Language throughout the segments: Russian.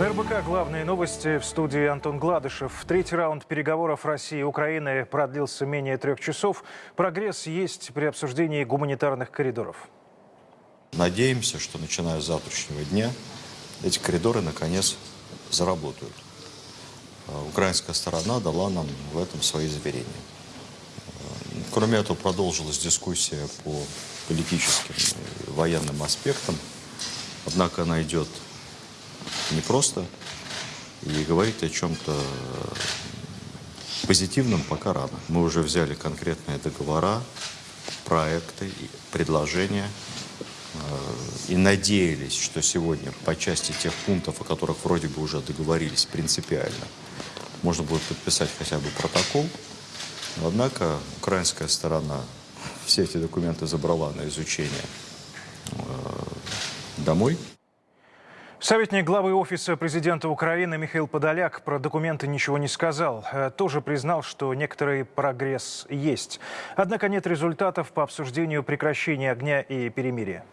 РБК «Главные новости» в студии Антон Гладышев. Третий раунд переговоров России и Украины продлился менее трех часов. Прогресс есть при обсуждении гуманитарных коридоров. Надеемся, что начиная с завтрашнего дня эти коридоры наконец заработают. А Украинская сторона дала нам в этом свои заверения. Кроме этого, продолжилась дискуссия по политическим и военным аспектам. Однако она идет непросто и говорить о чем-то позитивном пока рано. Мы уже взяли конкретные договора, проекты, предложения э, и надеялись, что сегодня по части тех пунктов, о которых вроде бы уже договорились принципиально, можно будет подписать хотя бы протокол. Однако украинская сторона все эти документы забрала на изучение э, домой. Советник главы Офиса президента Украины Михаил Подоляк про документы ничего не сказал. Э, Тоже признал, что некоторый прогресс есть. Однако нет результатов по обсуждению прекращения огня и перемирия.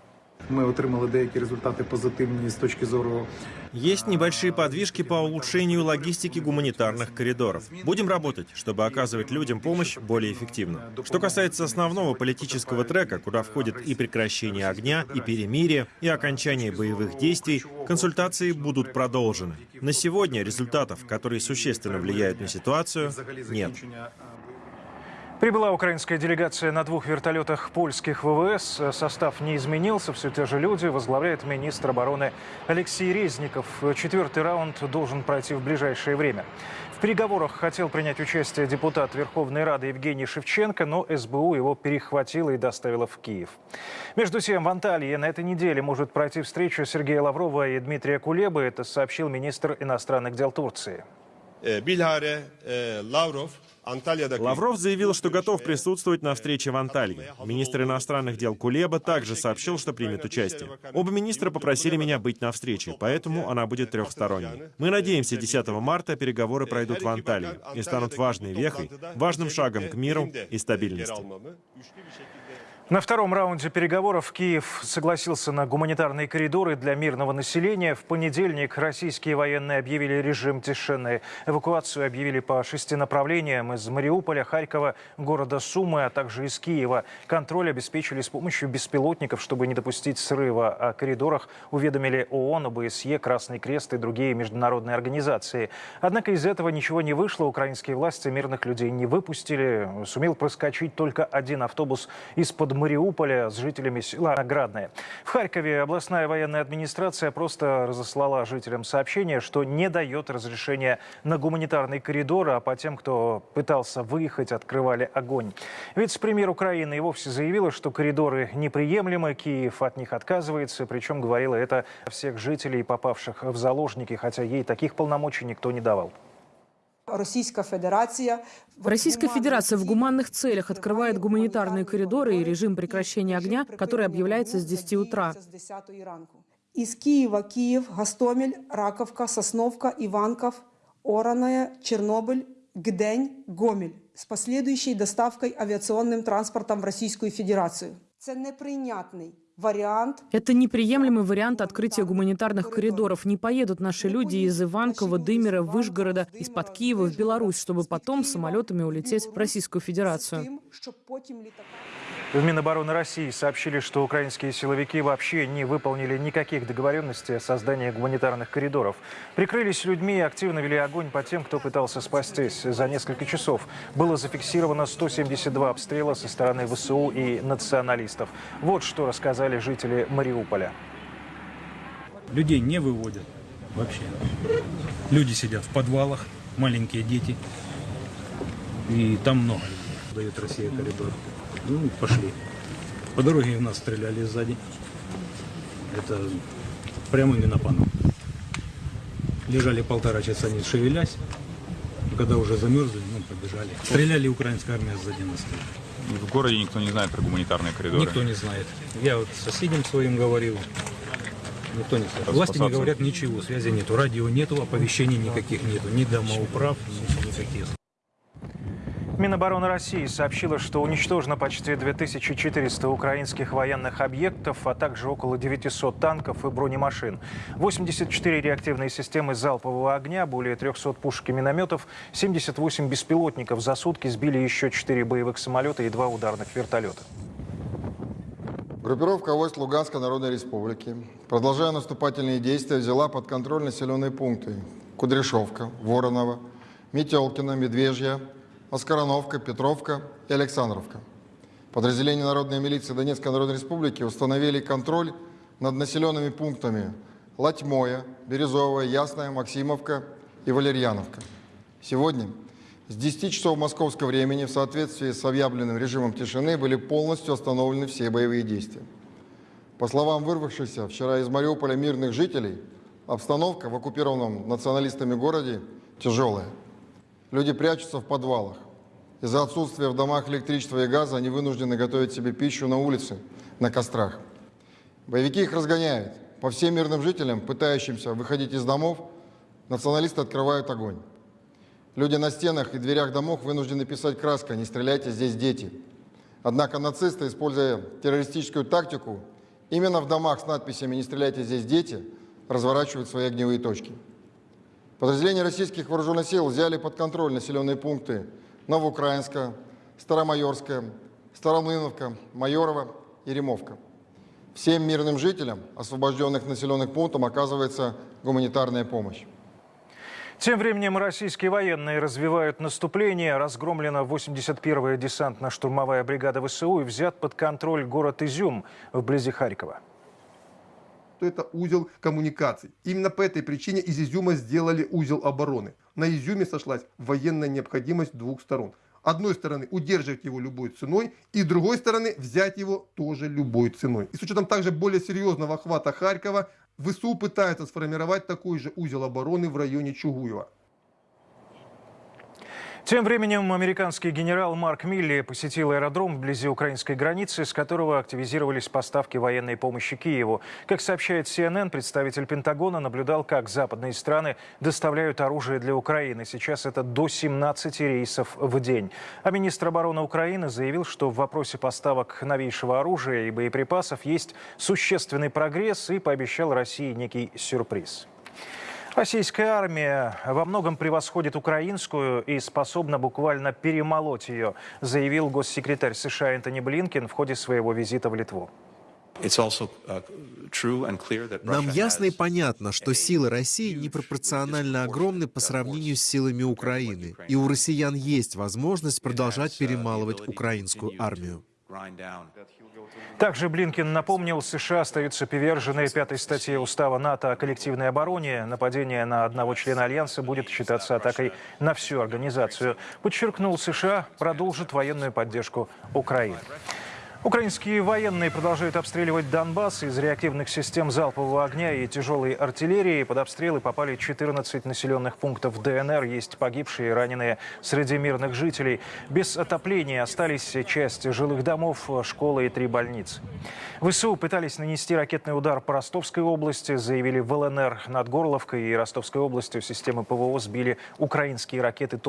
Ми отримали деякі результати позитивні з точки зору Есть небольшие подвижки по улучшению логистики гуманитарных коридоров. Будем работать, чтобы оказывать людям помощь более эффективно. Что касается основного политического трека, куда входит и прекращение огня, и перемирие, и окончание боевых действий, консультации будут продолжены. На сегодня результатов, которые существенно влияют на ситуацию, взагалі нет. Прибыла украинская делегация на двух вертолетах польских ВВС. Состав не изменился, все те же люди. Возглавляет министр обороны Алексей Резников. Четвертый раунд должен пройти в ближайшее время. В переговорах хотел принять участие депутат Верховной Рады Евгений Шевченко, но СБУ его перехватила и доставила в Киев. Между тем, в Анталии на этой неделе может пройти встреча Сергея Лаврова и Дмитрия Кулебы. Это сообщил министр иностранных дел Турции. Bilhare e, Lavrov Antalya'daki Лавров заявил, что готов присутствовать на встрече в Анталии. Министр иностранных дел Кулеба также сообщил, что примет участие. Оба министра попросили меня быть на встрече, поэтому она будет трехсторонней. Мы надеемся, 10 марта переговоры пройдут в Анталии и станут важной вехой, важным шагом к миру и стабильности. На втором раунде переговоров Киев согласился на гуманитарные коридоры для мирного населения. В понедельник российские военные объявили режим тишины. Эвакуацию объявили по шести направлениям из Мариуполя, Харькова, города Сумы, а также из Киева. Контроль обеспечили с помощью беспилотников, чтобы не допустить срыва. О коридорах уведомили ООН, ОБСЕ, Красный Крест и другие международные организации. Однако из этого ничего не вышло. Украинские власти мирных людей не выпустили. Сумел проскочить только один автобус из-под Мариуполя с жителями села Наградное. В Харькове областная военная администрация просто разослала жителям сообщение, что не дает разрешения на гуманитарный коридор, а по тем, кто пытался выехать, открывали огонь. Вице-премьер Украины и вовсе заявила, что коридоры неприемлемы, Киев от них отказывается, причем говорила это всех жителей, попавших в заложники, хотя ей таких полномочий никто не давал. Российская Федерация Российская Федерация в гуманных целях открывает гуманитарные коридоры и режим прекращения огня, который объявляется с 10 утра. Из Киева Киев, Гастомель, Раковка, Сосновка, Иванков, Ороная, Чернобыль, Гдень, Гомель с последующей доставкой авиационным транспортом в Российскую Федерацию. Це неприйнятний вариант Это неприемлемый вариант открытия гуманитарных коридоров. Не поедут наши люди из Иванкова, Дымера, Вышгорода, из-под Киева в Беларусь, чтобы потом самолетами улететь в Российскую Федерацию. В Минобороны России сообщили, что украинские силовики вообще не выполнили никаких договоренностей о создании гуманитарных коридоров. Прикрылись людьми и активно вели огонь по тем, кто пытался спастись. За несколько часов было зафиксировано 172 обстрела со стороны ВСУ и националистов. Вот что рассказали жители Мариуполя. Людей не выводят вообще. Люди сидят в подвалах, маленькие дети. И там много. Дает Россия коридор. Ну, пошли. По дороге у нас стреляли сзади. Это прямо именно по нам. Лежали полтора часа не шевелясь. Когда уже замерзли, ну, побежали. Стреляли, украинская армия сзади нас. В городе никто не знает про гуманитарные коридоры. Никто не знает. Я вот соседям своим говорил. Никто не знает. Власти не говорят ничего, связи нету, радио нету, оповещений никаких нету, ни домоуправ, ни никаких. Минобороны России сообщила, что уничтожено почти 2400 украинских военных объектов, а также около 900 танков и бронемашин. 84 реактивные системы залпового огня, более 300 пушек и минометов, 78 беспилотников. За сутки сбили еще 4 боевых самолета и 2 ударных вертолета. Группировка войск Луганской Народной Республики, продолжая наступательные действия, взяла под контроль населенные пункты Кудряшовка, Воронова, Метелкино, Медвежья, Оскороновка, Петровка и Александровка. Подразделения Народной милиции Донецкой Народной Республики установили контроль над населенными пунктами Латьмоя, Березовая, Ясная, Максимовка и Валерьяновка. Сегодня с 10 часов московского времени в соответствии с объявленным режимом тишины были полностью остановлены все боевые действия. По словам вырвавшихся вчера из Мариуполя мирных жителей, обстановка в оккупированном националистами городе тяжелая. Люди прячутся в подвалах. Из-за отсутствия в домах электричества и газа они вынуждены готовить себе пищу на улице, на кострах. Боевики их разгоняют. По всем мирным жителям, пытающимся выходить из домов, националисты открывают огонь. Люди на стенах и дверях домов вынуждены писать краской «Не стреляйте, здесь дети». Однако нацисты, используя террористическую тактику, именно в домах с надписями «Не стреляйте, здесь дети» разворачивают свои огневые точки. Подразделения российских вооруженных сил взяли под контроль населенные пункты Новоукраинска, Старомайорская, Старомлыновка, Майорова и Ремовка. Всем мирным жителям освобожденных населенных пунктов оказывается гуманитарная помощь. Тем временем российские военные развивают наступление. Разгромлена 81-я десантно-штурмовая бригада ВСУ и взят под контроль город Изюм вблизи Харькова. Что это узел коммуникаций. Именно по этой причине из Изюма сделали узел обороны. На Изюме сошлась военная необходимость двух сторон. Одной стороны удерживать его любой ценой, и другой стороны взять его тоже любой ценой. И с учетом также более серьезного охвата Харькова, ВСУ пытается сформировать такой же узел обороны в районе Чугуева. Тем временем американский генерал Марк Милли посетил аэродром вблизи украинской границы, с которого активизировались поставки военной помощи Киеву. Как сообщает CNN, представитель Пентагона наблюдал, как западные страны доставляют оружие для Украины. Сейчас это до 17 рейсов в день. А министр обороны Украины заявил, что в вопросе поставок новейшего оружия и боеприпасов есть существенный прогресс и пообещал России некий сюрприз. Российская армия во многом превосходит украинскую и способна буквально перемолоть ее, заявил госсекретарь США Энтони Блинкен в ходе своего визита в Литву. Нам ясно и понятно, что силы России непропорционально огромны по сравнению с силами Украины, и у россиян есть возможность продолжать перемалывать украинскую армию. Также Блинкин напомнил, США остаются привержены пятой статье Устава НАТО о коллективной обороне. Нападение на одного члена Альянса будет считаться атакой на всю организацию. Подчеркнул, США продолжит военную поддержку Украины. Украинские военные продолжают обстреливать Донбасс из реактивных систем залпового огня и тяжелой артиллерии. Под обстрелы попали 14 населенных пунктов ДНР. Есть погибшие и раненые среди мирных жителей. Без отопления остались часть жилых домов, школы и три больницы. ВСУ пытались нанести ракетный удар по Ростовской области, заявили в ЛНР над Горловкой и Ростовской областью. Системы ПВО сбили украинские ракеты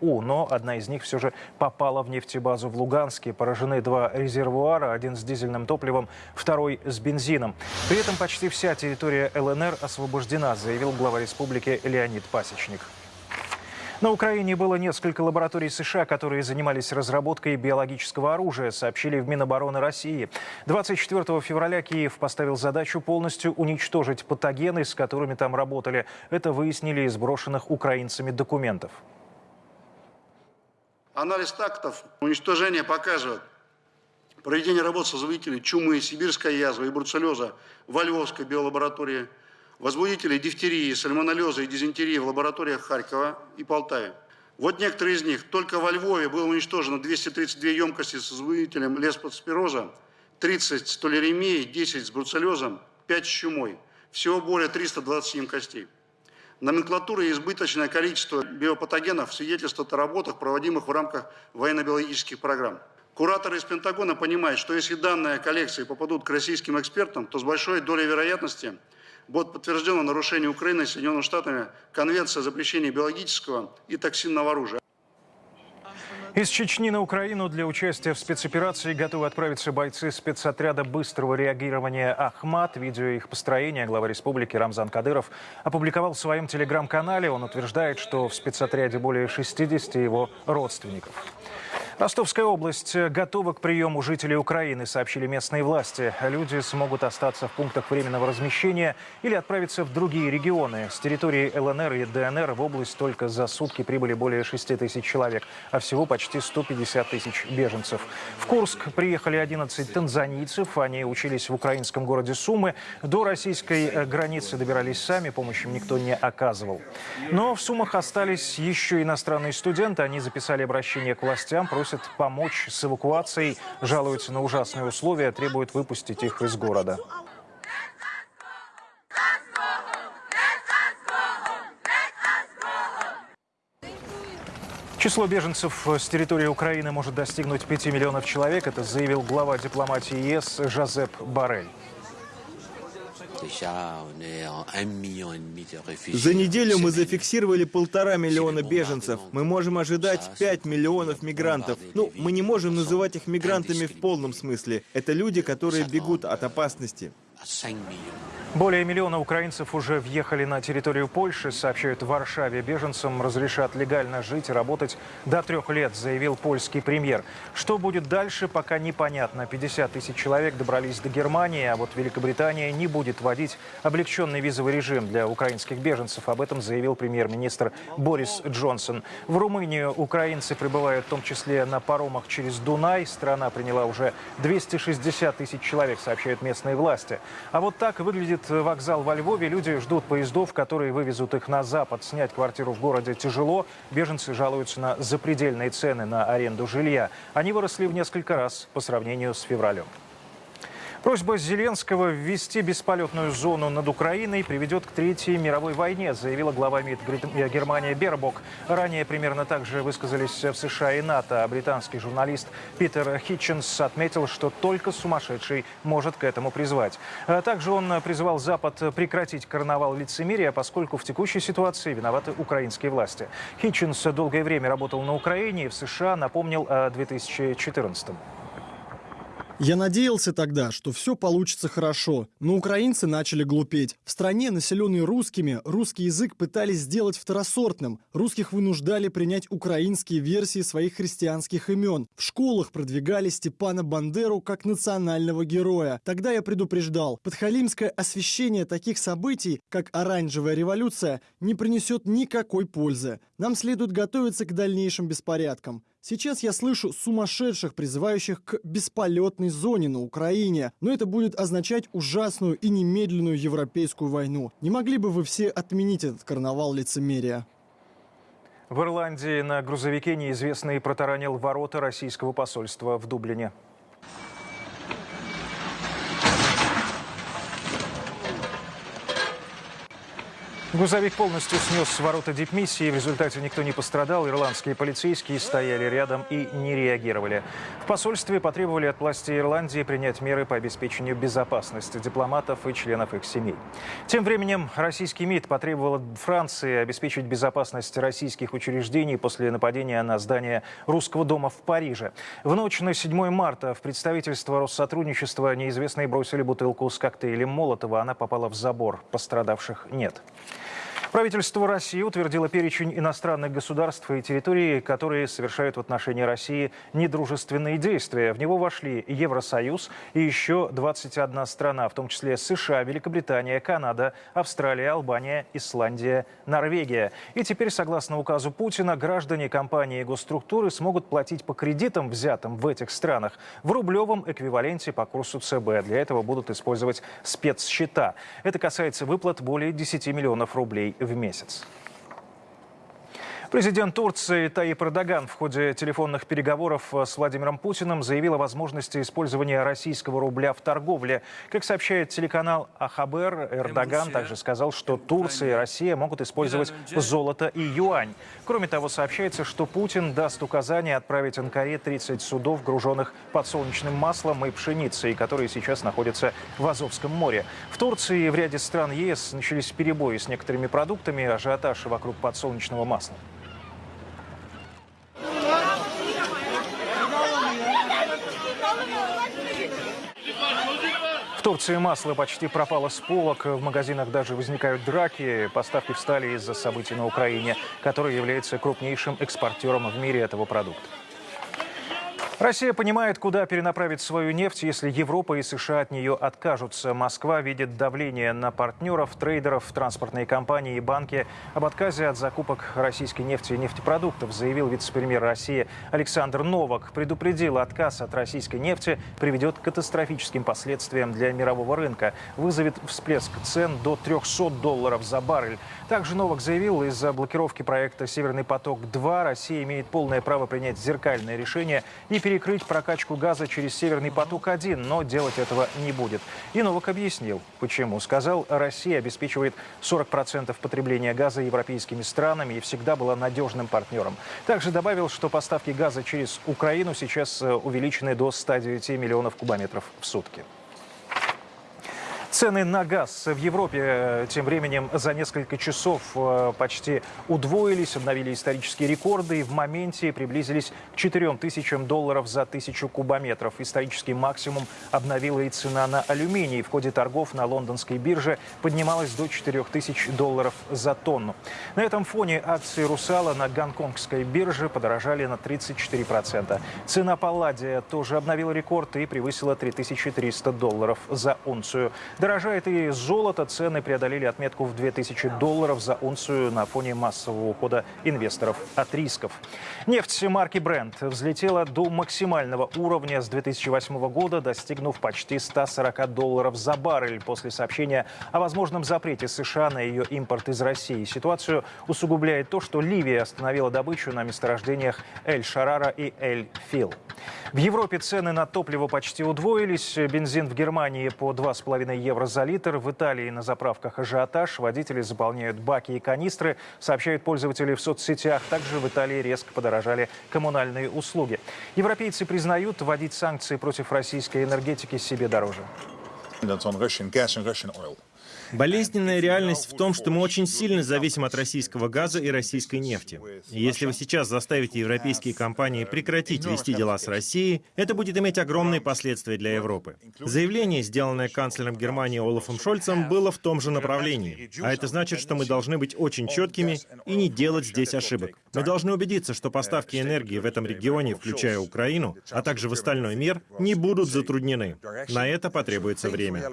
«У», но одна из них все же попала в нефтебазу в Луганске. Поражены два резервуара резервуара, один с дизельным топливом, второй с бензином. При этом почти вся территория ЛНР освобождена, заявил глава республики Леонид Пасечник. На Украине было несколько лабораторий США, которые занимались разработкой биологического оружия, сообщили в Минобороны России. 24 февраля Киев поставил задачу полностью уничтожить патогены, с которыми там работали. Это выяснили из брошенных украинцами документов. Анализ тактов уничтожения показывает, Проведение работ с вызовителей чумы, сибирская язва и бруцеллеза во Львовской биолаборатории, возбудителей дифтерии, сальмонеллеза и дизентерии в лабораториях Харькова и Полтаве. Вот некоторые из них. Только во Львове было уничтожено 232 емкости с возбудителем леспоспироза, 30 с толеремией, 10 с бруцеллезом, 5 с чумой. Всего более 320 емкостей. Номенклатура и избыточное количество биопатогенов свидетельствуют о работах, проводимых в рамках военно-биологических программ. Кураторы из Пентагона понимают, что если данные коллекции попадут к российским экспертам, то с большой долей вероятности будет подтверждено нарушение Украины и Соединенными Штатами Конвенции о запрещении биологического и токсинного оружия. Из Чечни на Украину для участия в спецоперации готовы отправиться бойцы спецотряда быстрого реагирования «Ахмат». Видео их построения глава республики Рамзан Кадыров опубликовал в своем телеграм-канале. Он утверждает, что в спецотряде более 60 его родственников. Ростовская область готова к приему жителей Украины, сообщили местные власти. Люди смогут остаться в пунктах временного размещения или отправиться в другие регионы. С территории ЛНР и ДНР в область только за сутки прибыли более 6 тысяч человек, а всего почти 150 тысяч беженцев. В Курск приехали 11 танзанийцев. Они учились в украинском городе Сумы. До российской границы добирались сами, помощи им никто не оказывал. Но в Сумах остались еще иностранные студенты. Они записали обращение к властям, просят помочь с эвакуацией, жалуются на ужасные условия, требуют выпустить их из города. Число беженцев с территории Украины может достигнуть 5 миллионов человек. Это заявил глава дипломатии ЕС Жозеп Барель. За неделю мы зафиксировали полтора миллиона беженцев. Мы можем ожидать 5 миллионов мигрантов. Ну, мы не можем называть их мигрантами в полном смысле. Это люди, которые бегут от опасности. Более миллиона украинцев уже въехали на территорию Польши, сообщают в Варшаве. Беженцам разрешат легально жить и работать до трех лет, заявил польский премьер. Что будет дальше, пока непонятно. 50 тысяч человек добрались до Германии, а вот Великобритания не будет вводить облегченный визовый режим для украинских беженцев. Об этом заявил премьер-министр Борис Джонсон. В Румынию украинцы прибывают в том числе на паромах через Дунай. Страна приняла уже 260 тысяч человек, сообщают местные власти. А вот так выглядит вокзал во Львове. Люди ждут поездов, которые вывезут их на запад. Снять квартиру в городе тяжело. Беженцы жалуются на запредельные цены на аренду жилья. Они выросли в несколько раз по сравнению с февралем. Просьба Зеленского ввести бесполетную зону над Украиной приведет к Третьей мировой войне, заявила глава МИД Германии Бербок. Ранее примерно так же высказались в США и НАТО. Британский журналист Питер Хитченс отметил, что только сумасшедший может к этому призвать. Также он призывал Запад прекратить карнавал лицемерия, поскольку в текущей ситуации виноваты украинские власти. Хитченс долгое время работал на Украине и в США напомнил о 2014 -м. Я надеялся тогда, что все получится хорошо, но украинцы начали глупеть. В стране, населенной русскими, русский язык пытались сделать второсортным. Русских вынуждали принять украинские версии своих христианских имен. В школах продвигали Степана Бандеру как национального героя. Тогда я предупреждал, подхалимское освещение таких событий, как оранжевая революция, не принесет никакой пользы. Нам следует готовиться к дальнейшим беспорядкам. Сейчас я слышу сумасшедших, призывающих к бесполетной зоне на Украине, но это будет означать ужасную и немедленную европейскую войну. Не могли бы вы все отменить этот карнавал лицемерия? В Ирландии на грузовике неизвестный протаранил ворота российского посольства в Дублине. Грузовик полностью снес ворота дипмиссии. В результате никто не пострадал. Ирландские полицейские стояли рядом и не реагировали. В посольстве потребовали от властей Ирландии принять меры по обеспечению безопасности дипломатов и членов их семей. Тем временем российский МИД потребовал от Франции обеспечить безопасность российских учреждений после нападения на здание Русского дома в Париже. В ночь на 7 марта в представительство Россотрудничества неизвестные бросили бутылку с коктейлем Молотова. Она попала в забор. Пострадавших нет. Правительство России утвердило перечень иностранных государств и территорий, которые совершают в отношении России недружественные действия. В него вошли Евросоюз и еще 21 страна, в том числе США, Великобритания, Канада, Австралия, Албания, Исландия, Норвегия. И теперь, согласно указу Путина, граждане компании и госструктуры смогут платить по кредитам, взятым в этих странах, в рублевом эквиваленте по курсу ЦБ. Для этого будут использовать спецсчета. Это касается выплат более 10 миллионов рублей в месяц. Президент Турции Таип Эрдоган в ходе телефонных переговоров с Владимиром Путиным заявил о возможности использования российского рубля в торговле. Как сообщает телеканал Ахабер, Эрдоган также сказал, что Турция и Россия могут использовать золото и юань. Кроме того, сообщается, что Путин даст указание отправить Анкаре 30 судов, груженных подсолнечным маслом и пшеницей, которые сейчас находятся в Азовском море. В Турции и в ряде стран ЕС начались перебои с некоторыми продуктами, ажиотаж вокруг подсолнечного масла. В Турции масло почти пропало с полок, в магазинах даже возникают драки. Поставки встали из-за событий на Украине, которая является крупнейшим экспортером в мире этого продукта. Россия понимает, куда перенаправить свою нефть, если Европа и США от нее откажутся. Москва видит давление на партнеров, трейдеров, транспортные компании и банки об отказе от закупок российской нефти и нефтепродуктов, заявил вице-премьер России Александр Новак. Предупредил, отказ от российской нефти приведет к катастрофическим последствиям для мирового рынка. Вызовет всплеск цен до 300 долларов за баррель. Также Новак заявил, из-за блокировки проекта «Северный поток-2» Россия имеет полное право принять зеркальное решение и перейти перекрыть прокачку газа через Северный поток-1, но делать этого не будет. И Новак объяснил, почему. Сказал, Россия обеспечивает 40% потребления газа европейскими странами и всегда была надежным партнером. Также добавил, что поставки газа через Украину сейчас э, увеличены до 109 миллионов кубометров в сутки. Цены на газ в Европе э, тем временем за несколько часов э, почти удвоились, обновили исторические рекорды и в моменте приблизились к 4 тысячам долларов за тысячу кубометров. Исторический максимум обновила и цена на алюминий. В ходе торгов на лондонской бирже поднималась до 4 тысяч долларов за тонну. На этом фоне акции «Русала» на гонконгской бирже подорожали на 34%. Цена палладия тоже обновила рекорд и превысила 3300 долларов за унцию. Дорожает и золото. Цены преодолели отметку в 2000 долларов за унцию на фоне массового ухода инвесторов от рисков. Нефть марки Brent взлетела до максимального уровня с 2008 года, достигнув почти 140 долларов за баррель после сообщения о возможном запрете США на ее импорт из России. Ситуацию усугубляет то, что Ливия остановила добычу на месторождениях Эль-Шарара и Эль-Фил. В Европе цены на топливо почти удвоились. Бензин в Германии по 2,5 евро евро за литр. В Италии на заправках ажиотаж. Водители заполняют баки и канистры, сообщают пользователи в соцсетях. Также в Италии резко подорожали коммунальные услуги. Европейцы признают, вводить санкции против российской энергетики себе дороже. Болезненная реальность в том, что мы очень сильно зависим от российского газа и российской нефти. Если вы сейчас заставите европейские компании прекратить вести дела с Россией, это будет иметь огромные последствия для Европы. Заявление, сделанное канцлером Германии Олафом Шольцем, было в том же направлении. А это значит, что мы должны быть очень четкими и не делать здесь ошибок. Мы должны убедиться, что поставки энергии в этом регионе, включая Украину, а также в остальной мир, не будут затруднены. На это потребуется время.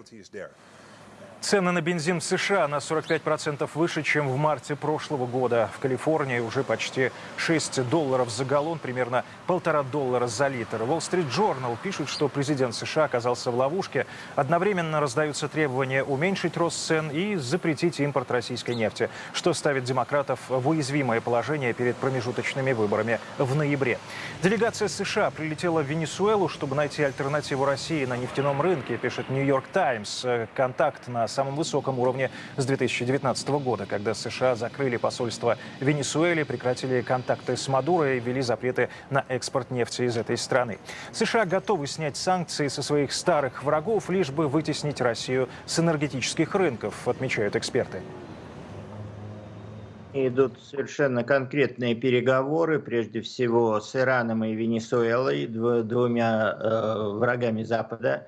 Цены на бензин в США на 45% выше, чем в марте прошлого года. В Калифорнии уже почти 6 долларов за галлон, примерно полтора доллара за литр. Wall Street Journal пишет, что президент США оказался в ловушке. Одновременно раздаются требования уменьшить рост цен и запретить импорт российской нефти, что ставит демократов в уязвимое положение перед промежуточными выборами в ноябре. Делегация США прилетела в Венесуэлу, чтобы найти альтернативу России на нефтяном рынке, пишет Нью-Йорк Таймс. Контакт на самом высоком уровне с 2019 года, когда США закрыли посольство Венесуэле, прекратили контакты с Мадуро и ввели запреты на экспорт нефти из этой страны. США готовы снять санкции со своих старых врагов, лишь бы вытеснить Россию с энергетических рынков, отмечают эксперты. Идут совершенно конкретные переговоры, прежде всего с Ираном и Венесуэлой, двумя э, врагами Запада.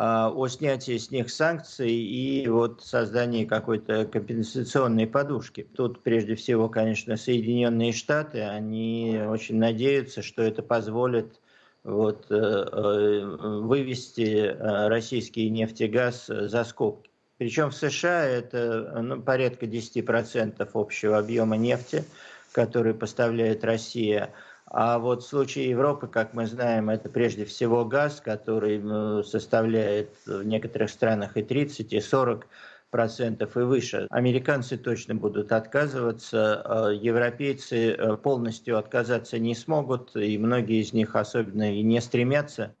А, о снятии с них санкций и вот создании какой-то компенсационной подушки. Тут прежде всего, конечно, Соединенные Штаты, они очень надеются, что это позволит вот, э, э, вывести э, российский нефтегаз за скобки. Причем в США это ну, порядка 10% общего объема нефти, который поставляет Россия. А вот в случае Европы, как мы знаем, это прежде всего газ, который составляет в некоторых странах и 30, и 40 процентов и выше. Американцы точно будут отказываться, а европейцы э, полностью отказаться не смогут, и многие из них особенно и не стремятся.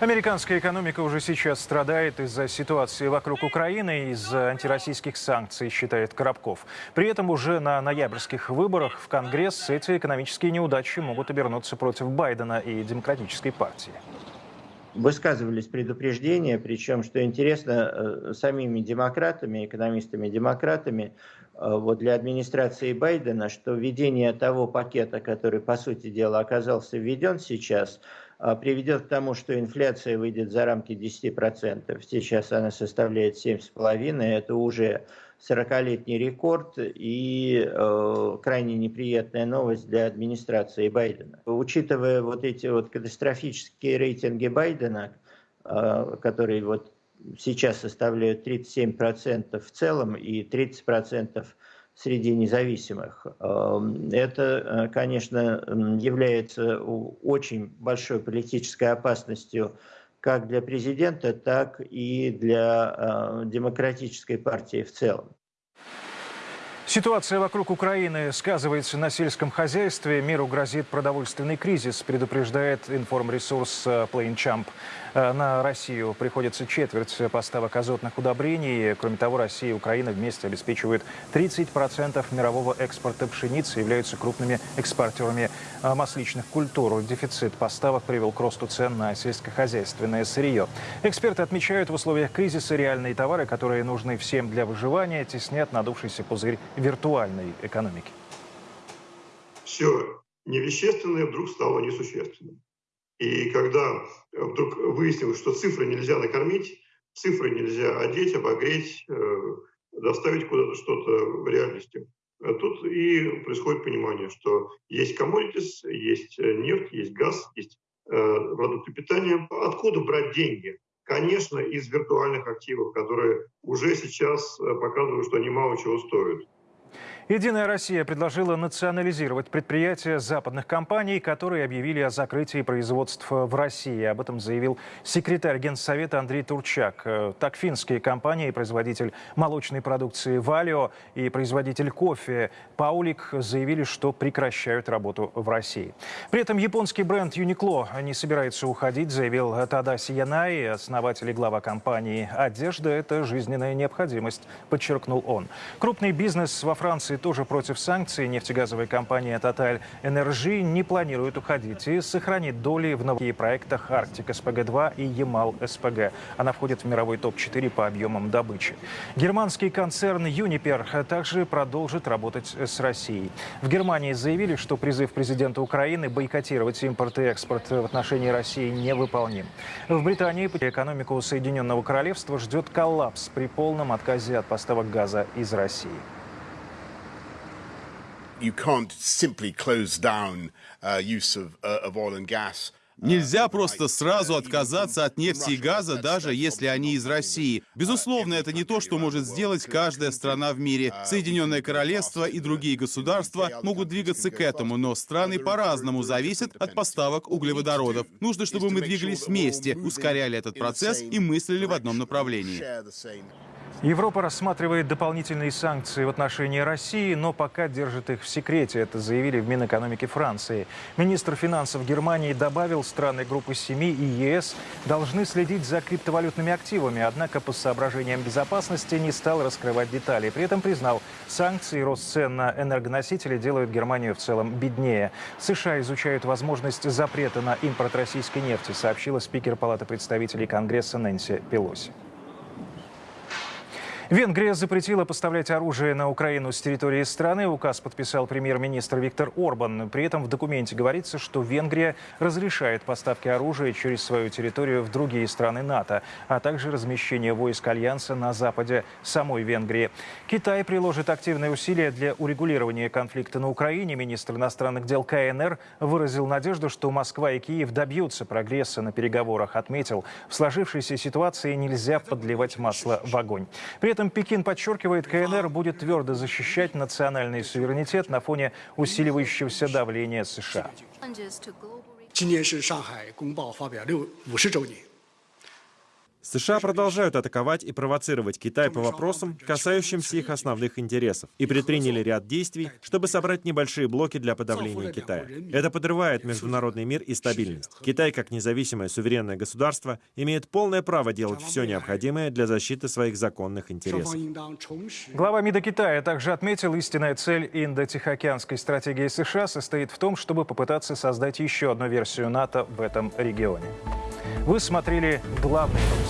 Американская экономика уже сейчас страдает из-за ситуации вокруг Украины из-за антироссийских санкций, считает Коробков. При этом уже на ноябрьских выборах в Конгресс эти экономические неудачи могут обернуться против Байдена и Демократической партии. Высказывались предупреждения, причем, что интересно, э, самими демократами, экономистами-демократами, э, вот для администрации Байдена, что введение того пакета, который, по сути дела, оказался введен сейчас – приведет к тому, что инфляция выйдет за рамки 10%. Сейчас она составляет 7,5%. Это уже 40-летний рекорд и э, крайне неприятная новость для администрации Байдена. Учитывая вот эти вот катастрофические рейтинги Байдена, э, которые вот сейчас составляют 37% в целом и 30% среди независимых. Эм, это, э, конечно, является очень большой политической опасностью как для президента, так и для э, демократической партии в целом. Ситуация вокруг Украины сказывается на сельском хозяйстве. Миру грозит продовольственный кризис, предупреждает информресурс э, PlaneChamp. Э, на Россию приходится четверть поставок азотных удобрений. Кроме того, Россия и Украина вместе обеспечивают 30% мирового экспорта пшеницы являются крупными экспортерами масличных культур. Дефицит поставок привел к росту цен на сельскохозяйственное сырье. Эксперты отмечают, в условиях кризиса реальные товары, которые нужны всем для выживания, теснят надувшийся пузырь виртуальной экономики. Все невещественное вдруг стало несущественным. И когда вдруг выяснилось, что цифры нельзя накормить, цифры нельзя одеть, обогреть, э, доставить куда-то что-то в реальности, тут и происходит понимание, что есть commodities, есть э, нефть, есть газ, есть э, продукты питания. Откуда брать деньги? Конечно, из виртуальных активов, которые уже сейчас показывают, что они мало чего стоят. Единая Россия предложила национализировать предприятия западных компаний, которые объявили о закрытии производства в России. Об этом заявил секретарь Генсовета Андрей Турчак. Так финские компании, производитель молочной продукции «Валио» и производитель кофе «Паулик» заявили, что прекращают работу в России. При этом японский бренд «Юникло» не собирается уходить, заявил Тадаси Янай, основатель и глава компании. «Одежда – это жизненная необходимость», подчеркнул он. Крупный бизнес во Франции тоже против санкций. Нефтегазовая компания Total Energy не планирует уходить и сохранит доли в новых проектах Арктик СПГ-2 и Ямал СПГ. Она входит в мировой топ-4 по объемам добычи. Германский концерн Uniper также продолжит работать с Россией. В Германии заявили, что призыв президента Украины бойкотировать импорт и экспорт в отношении России невыполним. В Британии экономику Соединенного Королевства ждет коллапс при полном отказе от поставок газа из России you can't simply close down uh, use of, uh, of oil and gas. Нельзя просто сразу отказаться от нефти и газа, даже если они из России. Безусловно, это не то, что может сделать каждая страна в мире. Соединенное Королевство и другие государства могут двигаться к этому, но страны по-разному зависят от поставок углеводородов. Нужно, чтобы мы двигались вместе, ускоряли этот процесс и мыслили в одном направлении. Европа рассматривает дополнительные санкции в отношении России, но пока держит их в секрете. Это заявили в Минэкономике Франции. Министр финансов Германии добавил, страны группы семи и ЕС должны следить за криптовалютными активами, однако по соображениям безопасности не стал раскрывать детали. При этом признал, санкции и рост цен на энергоносители делают Германию в целом беднее. США изучают возможность запрета на импорт российской нефти, сообщила спикер Палаты представителей Конгресса Нэнси Пелоси. Венгрия запретила поставлять оружие на Украину с территории страны. Указ подписал премьер-министр Виктор Орбан. При этом в документе говорится, что Венгрия разрешает поставки оружия через свою территорию в другие страны НАТО, а также размещение войск Альянса на западе самой Венгрии. Китай приложит активные усилия для урегулирования конфликта на Украине. Министр иностранных дел КНР выразил надежду, что Москва и Киев добьются прогресса на переговорах. Отметил, в сложившейся ситуации нельзя подливать масло в огонь. При этом этом Пекин подчеркивает, КНР будет твердо защищать национальный суверенитет на фоне усиливающегося давления США. 今年是上海公报发表六五十周年。 США продолжают атаковать и провоцировать Китай по вопросам, касающимся их основных интересов, и предприняли ряд действий, чтобы собрать небольшие блоки для подавления Китая. Это подрывает международный мир и стабильность. Китай, как независимое суверенное государство, имеет полное право делать все необходимое для защиты своих законных интересов. Глава МИДа Китая также отметил, истинная цель индо-тихоокеанской стратегии США состоит в том, чтобы попытаться создать еще одну версию НАТО в этом регионе. Вы смотрели главные новости.